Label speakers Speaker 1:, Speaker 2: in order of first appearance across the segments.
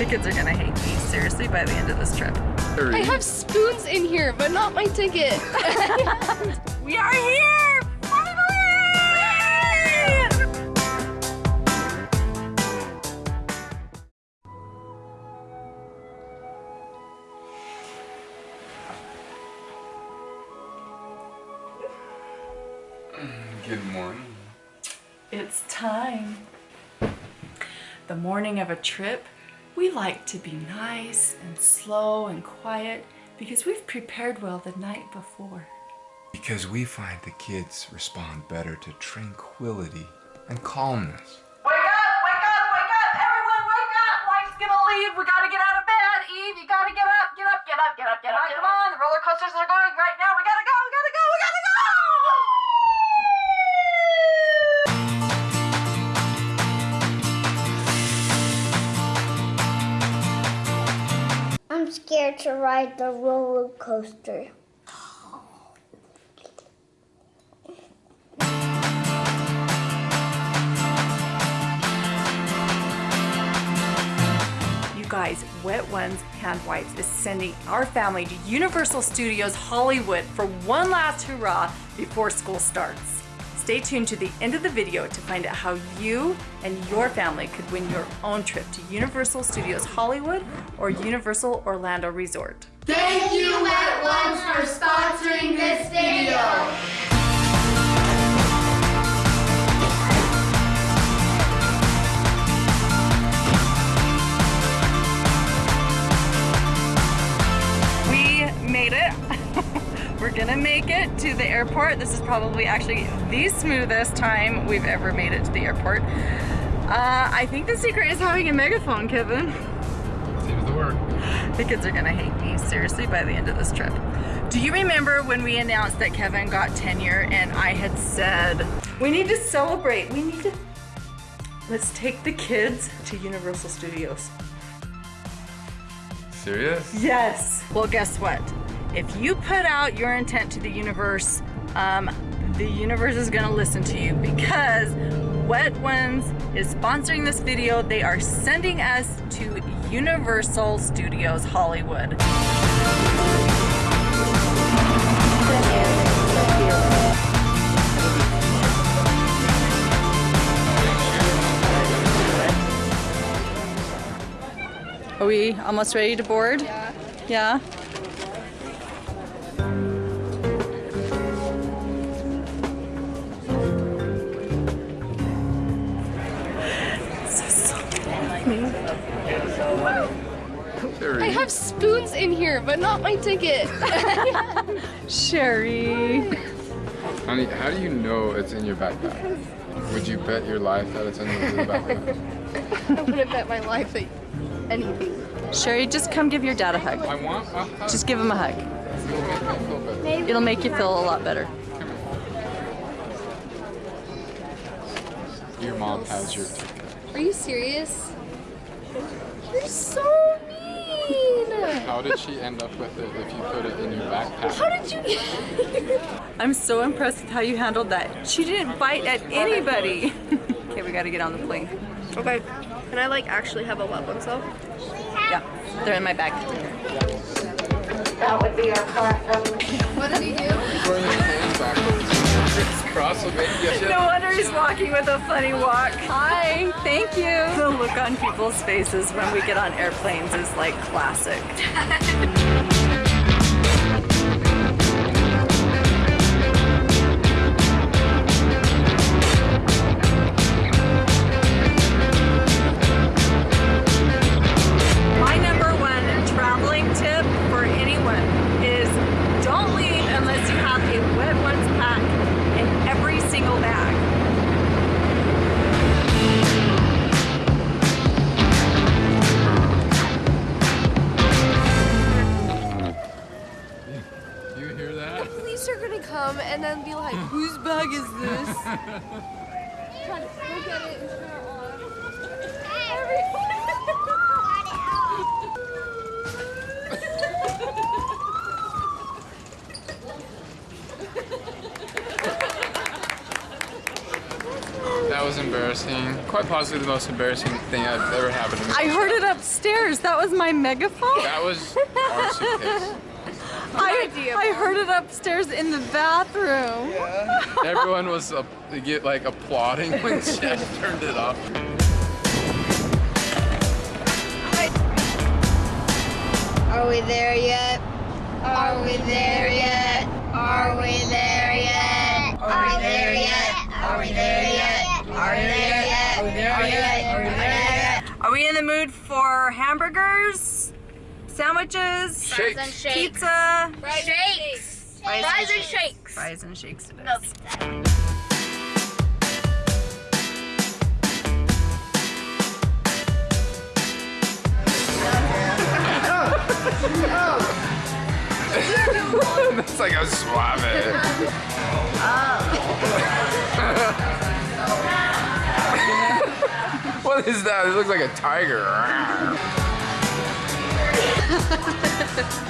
Speaker 1: The kids are gonna hate me, seriously, by the end of this trip.
Speaker 2: I have spoons in here, but not my ticket.
Speaker 1: we are here!
Speaker 3: Good morning.
Speaker 1: It's time. The morning of a trip, we like to be nice and slow and quiet because we've prepared well the night before.
Speaker 3: Because we find the kids respond better to tranquility and calmness.
Speaker 1: Wake up! Wake up! Wake up! Everyone wake up! Life's gonna leave. We gotta get out of bed. Eve, you gotta get up, get up, get up, get up, get up. Come on, the roller coasters are going right
Speaker 4: to ride the roller coaster.
Speaker 1: You guys, Wet Ones Hand Wipes is sending our family to Universal Studios Hollywood for one last hurrah before school starts. Stay tuned to the end of the video to find out how you and your family could win your own trip to Universal Studios Hollywood or Universal Orlando Resort.
Speaker 5: Thank you, Wet Ones, for sponsoring this video.
Speaker 1: We're gonna make it to the airport. This is probably actually the smoothest time we've ever made it to the airport. Uh, I think the secret is having a megaphone, Kevin.
Speaker 3: Seems to work.
Speaker 1: The kids are gonna hate me, seriously, by the end of this trip. Do you remember when we announced that Kevin got tenure and I had said, we need to celebrate, we need to, let's take the kids to Universal Studios.
Speaker 3: Serious?
Speaker 1: Yes. Well, guess what? If you put out your intent to the universe, um, the universe is gonna listen to you because Wet Ones is sponsoring this video. They are sending us to Universal Studios Hollywood. Are we almost ready to board? Yeah. Yeah?
Speaker 2: I have spoons in here, but not my ticket.
Speaker 1: Sherry.
Speaker 3: Honey, how do you know it's in your backpack? Would you bet your life that it's in your backpack?
Speaker 2: I wouldn't bet my life that anything.
Speaker 1: Sherry, just come give your dad a hug.
Speaker 3: I want a hug.
Speaker 1: Just give him a hug.
Speaker 3: It'll make me feel better.
Speaker 1: It'll make you feel a lot better.
Speaker 3: Your mom has your ticket.
Speaker 2: Are you serious? You're so mean.
Speaker 3: How did she end up with it if you put it in your backpack?
Speaker 2: How did you
Speaker 1: I'm so impressed with how you handled that. She didn't bite at anybody. okay, we gotta get on the plane.
Speaker 2: Okay. Can I like actually have a wet one though?
Speaker 1: Yeah, they're in my bag.
Speaker 4: That would be our platform.
Speaker 2: Um, what did he do?
Speaker 3: It's cross of it.
Speaker 1: No wonder he's walking with a funny walk. Hi, thank you. The look on people's faces when we get on airplanes is like classic.
Speaker 2: like, whose bag is this? Try to it and turn it on.
Speaker 3: That was embarrassing. Quite possibly the most embarrassing thing I've ever happened to me.
Speaker 1: I heard it upstairs. That was my megaphone.
Speaker 3: That was our suitcase.
Speaker 1: I, I heard it upstairs in the bathroom.
Speaker 3: Everyone was uh, get, like applauding when Jeff turned it off.
Speaker 2: Are we there yet? Are we there yet? Are we there yet? Are we there yet? Are we there yet? Are we there yet? Are we there yet? Are we there yet?
Speaker 1: Are we in the mood for hamburgers, sandwiches,
Speaker 3: Shakes.
Speaker 1: pizza,
Speaker 2: Shakes.
Speaker 1: Fries
Speaker 2: Fries and shakes.
Speaker 1: Fries and shakes it is?
Speaker 3: That's like a suave. what is that? It looks like a tiger.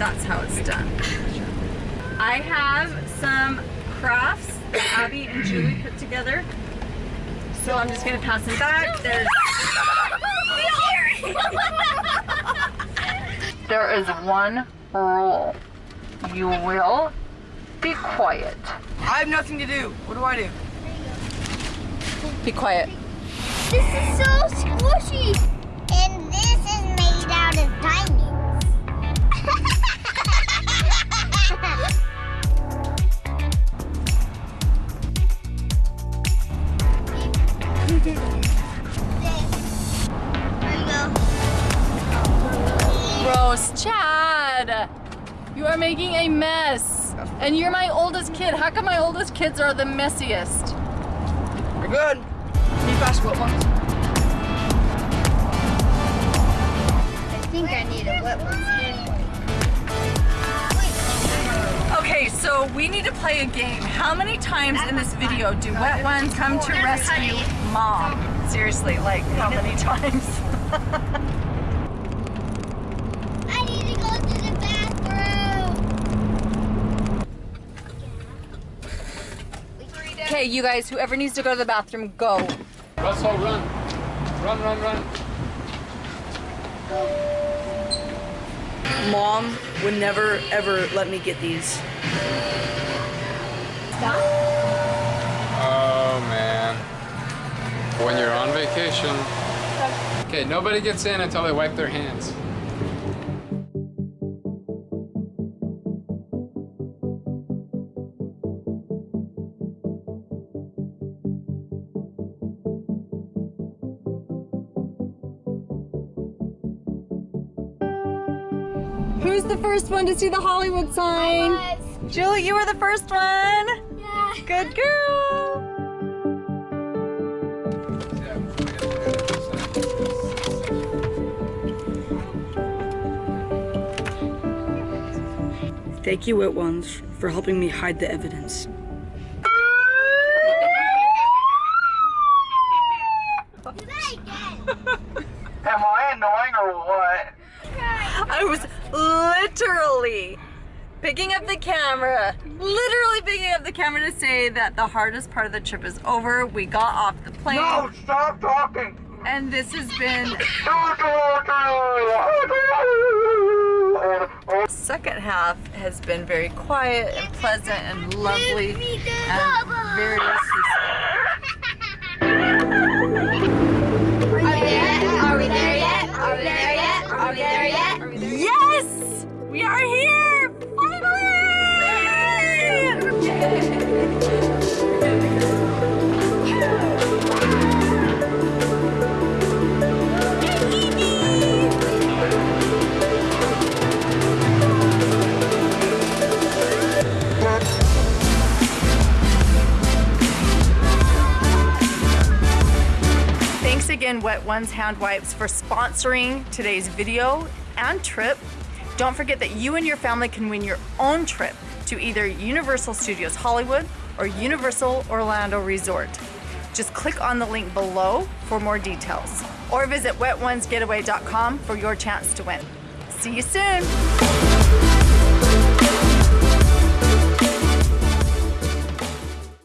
Speaker 1: That's how it's done. I have some crafts that Abby and Julie put together. So I'm just gonna pass them back. There's There is one rule. You will be quiet.
Speaker 6: I have nothing to do. What do I do?
Speaker 1: Be quiet.
Speaker 4: This is so squishy. And this is made out of diamonds. There you.
Speaker 1: Gross. Chad! You are making a mess. And you're my oldest kid. How come my oldest kids are the messiest?
Speaker 6: We're good. Need basketball ones.
Speaker 4: I think I need a wet one.
Speaker 1: Okay, so we need to play a game. How many times in this video do wet ones come to rescue mom? Seriously, like how many times?
Speaker 4: I need to go to the bathroom.
Speaker 1: Okay, you guys, whoever needs to go to the bathroom, go.
Speaker 3: Russell, run. Run, run, run.
Speaker 6: Mom would never ever let me get these.
Speaker 3: On vacation. Okay, nobody gets in until they wipe their hands.
Speaker 1: Who's the first one to see the Hollywood sign? Julie, you were the first one.
Speaker 4: Yeah.
Speaker 1: Good girl.
Speaker 6: Thank you, Wet Ones, for helping me hide the evidence.
Speaker 3: Am I annoying or what?
Speaker 1: I was literally picking up the camera, literally picking up the camera to say that the hardest part of the trip is over. We got off the plane.
Speaker 3: No, stop talking.
Speaker 1: And this has been second half has been very quiet and pleasant and lovely and very Ones Hand Wipes, for sponsoring today's video and trip. Don't forget that you and your family can win your own trip to either Universal Studios Hollywood or Universal Orlando Resort. Just click on the link below for more details or visit wetonesgetaway.com for your chance to win. See you soon.